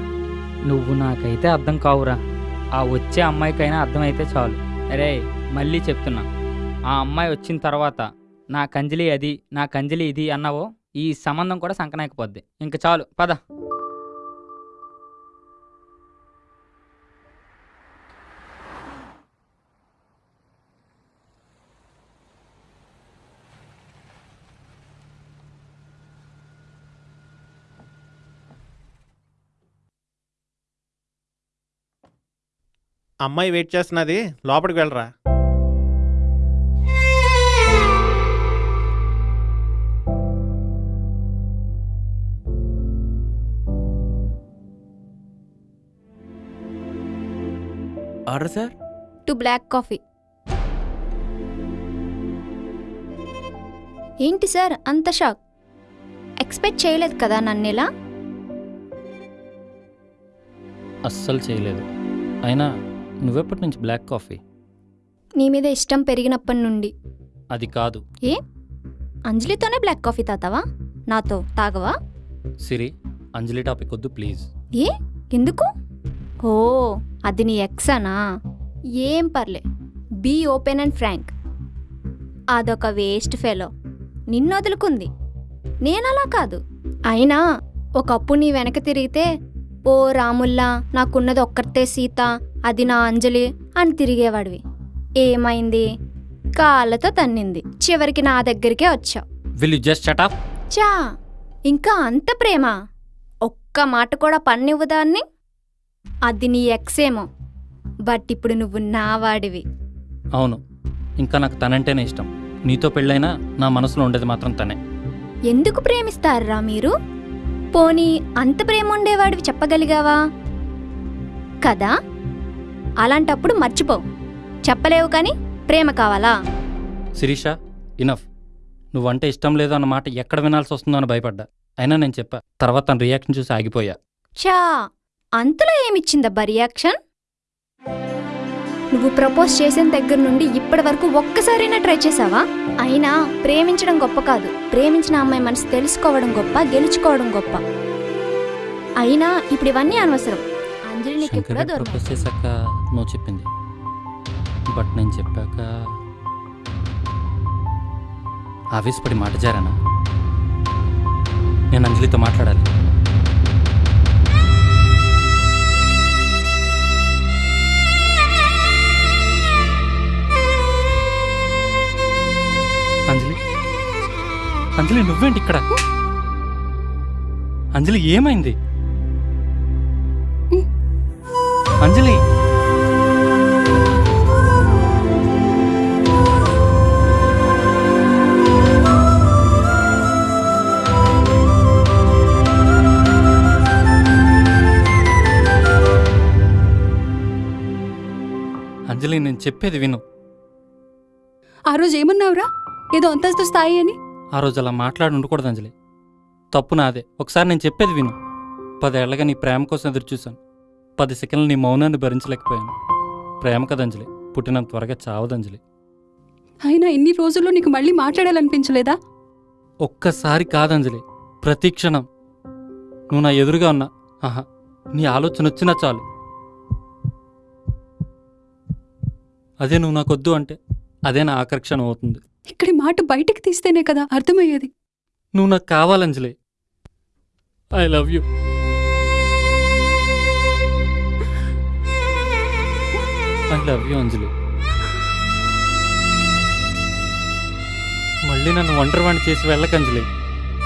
నువ్వు నాకైతే అర్థం కావురా. ఆ వచ్చే అమ్మాయికైనా అర్థమైతే చాలు. అరే మళ్ళీ చెప్తున్నా. ఆ అమ్మాయి వచ్చిన తర్వాత నా కంజలి అది నా కంజలి ఇది అన్నావో ఈ సంబంధం కూడా సంకనాకపోద్ది ఇంక చాలు పద. అమ్మాయి వెయిట్ చేస్తున్నది లోపలికి వెళ్ళరా. Order sir? Two black coffee. ఏంటి సార్ అంత షాక్? ఎక్స్పెక్ట్ చేయలేదు కదా నన్ను ఇలా? అస్సలు చేయలేదు. అయినా నువ్వెప్పటి నుంచి బ్లాక్ కాఫీ? నీ మీద ఇష్టం పెరిగినప్పటి నుండి. అది కాదు. ఏ? అంజలితోనే బ్లాక్ కాఫీ తాతావా? నాతో తాగవా? సిరి అంజలి టాపిక్ వద్దు ప్లీజ్. ఏ? ఎందుకు? ఓ అది నీ ఎక్సానా? ఏం పర్లే. Be open and frank. అదొక వేస్ట్ ఫెలో. నిన్ను వదులుకుంది నేనలా కాదు. అయినా ఒకప్పుడు నీ వెనక తిరిగితే ఓ రాముల్లా నాకున్నది ఒక్కరితే సీత అది నా అంజలి అని తిరిగేవాడివి. ఏమైంది? కాళ్ళతో తన్నింది. చివరికి నా దగ్గరికే వచ్చావు. విల్ యూ జస్ట్ షట్ చా ఇంకా అంత ప్రేమ? ఒక్క మాట కూడా పన్నివ్వదాన్ని అది నీ ఎక్సేమో. బట్ ఇప్పుడు నువ్వు నా వాడివి. అవును. ఇంకా నాకు తనంటేనే ఇష్టం. నీతో పెళ్ళైనా నా మనసులో ఉండేది మాత్రం తనే. ఎందుకు ప్రేమిస్తారా మీరు? పోనీ అంత ప్రేమ ఉండేవాడివి చెప్పగలిగావా? కదా? అలాంటప్పుడు మర్చిపో. చెప్పలేవు కానీ ప్రేమ కావాలా? శిరీష ఇనఫ్ నువ్వంటే ఇష్టం లేదు అన్న మాట ఎక్కడ వినాల్సి వస్తుందో అని భయపడ్డా. అయినా నేను చెప్పా. తర్వాత తన రియాక్షన్ చూసి ఆగిపోయా. చా అంతలో ఏమిచ్చిందబ్బా రియాక్షన్ నువ్వు ప్రపోజ్ చేసిన దగ్గర నుండి ఇప్పటి వరకు ఒక్కసారైనా ట్రై చేసావా? అయినా ప్రేమించడం గొప్ప కాదు. ప్రేమించిన అమ్మాయి మనసు తెలుసుకోవడం గొప్ప గెలుచుకోవడం గొప్ప. అయినా ఇప్పుడు ఇవన్నీ అనవసరం. అంజలి నీకు ప్రపోజ్ చేశాక నువ్వు చెప్పింది. బట్ నేను చెప్పాక ఆవేశపడి మాట జారానా? నేను అంజలితో మాట్లాడాలి. అంజలి? అంజలి నువ్వేంటి ఇక్కడ? అంజలి ఏమైంది? అంజలి! అంజలి నేను చెప్పేది విను. ఆ రోజు ఏమన్నావురా? ఏదో అంతస్తు స్థాయి అని? ఆ రోజు అలా మాట్లాడి ఉండకూడదు అంజలి. తప్పు నాదే. ఒకసారి నేను చెప్పేది విను. పదేళ్ళగా నీ ప్రేమ కోసం ఎదురు చూశాను. పది సెకండ్లు నీ మౌనాన్ని భరించలేకపోయాను. ప్రేమ కదా అంజలి. పుట్టినంత త్వరగా చావదు అంజలి. అయినా ఇన్ని రోజుల్లో నీకు మళ్ళీ మాట్లాడాలనిపించలేదా? ఒక్కసారి కాదంజలి ప్రతి క్షణం. నువ్వు నా ఎదురుగా ఉన్నా. ఆహా. నీ ఆలోచన వచ్చినా చాలు. అదే నువ్వు నాకొద్దు అంటే అదే నా ఆకర్షణ అవుతుంది. ఇక్కడి మాట బయటికి తీస్తేనే కదా అర్థమయ్యేది. నువ్వు నాకు కావాలంజలి I love you I love you Anjali. మళ్ళీ నన్ను ఒంటరివాణి చేసి వెళ్ళక అంజలి.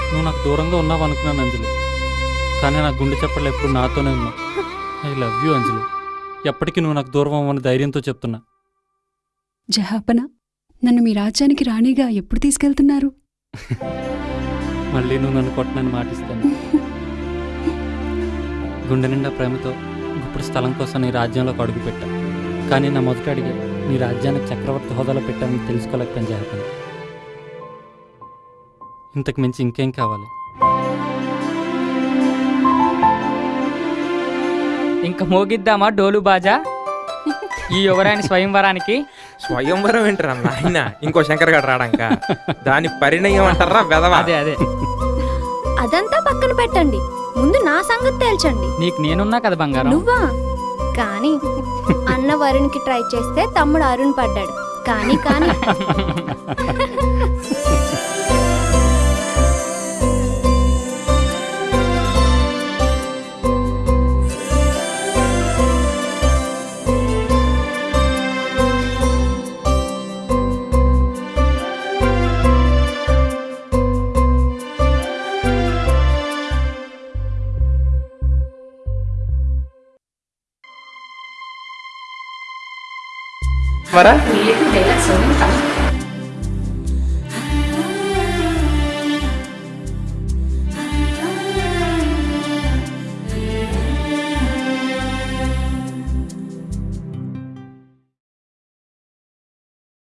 నువ్వు నాకు దూరంగా ఉన్నావు అనుకున్నాను అంజలి. కానీ నా గుండె చెప్పలు ఎప్పుడు నాతోనే ఉన్నావు ఐ లవ్ యూ అంజలి. ఎప్పటికీ నువ్వు నాకు దూరం అవ్వని ధైర్యంతో చెప్తున్నా. జహాపన నన్ను మీ రాజ్యానికి రాణిగా ఎప్పుడు తీసుకెళ్తున్నారు? మళ్ళీ నువ్వు నన్ను కొట్టనని మాటిస్తాను. గుండె నిండా ప్రేమతో ఇప్పుడు స్థలం కోసం నీ రాజ్యంలోకి అడుగు పెట్టా కానీ నా మొదటి అడిగే నీ రాజ్యానికి చక్రవర్తి హోదాలో పెట్టానని తెలుసుకోలేకపోయాను జహపని ఇంతకు మించి ఇంకేం కావాలి? ఇంక మోగిద్దామా డోలు బాజా? ఈ యువరాణి స్వయంవరానికి? స్వయంవరం ఏంటరా నాయన? ఇంకో శంకర్ గారు రాడంక దాని పరిణయం అంటారా వెదవా అదే అదే. అదంతా పక్కన పెట్టండి. ముందు నా సంగతి తేల్చండి. నీకు నేనున్నా కదా బంగారం? నువ్వా? కానీ అన్న వరుణ్కి ట్రై చేస్తే తమ్ముడు అరుణ్ పడ్డాడు. కానీ కానీ. <laughs> వరా డైలాగ్స్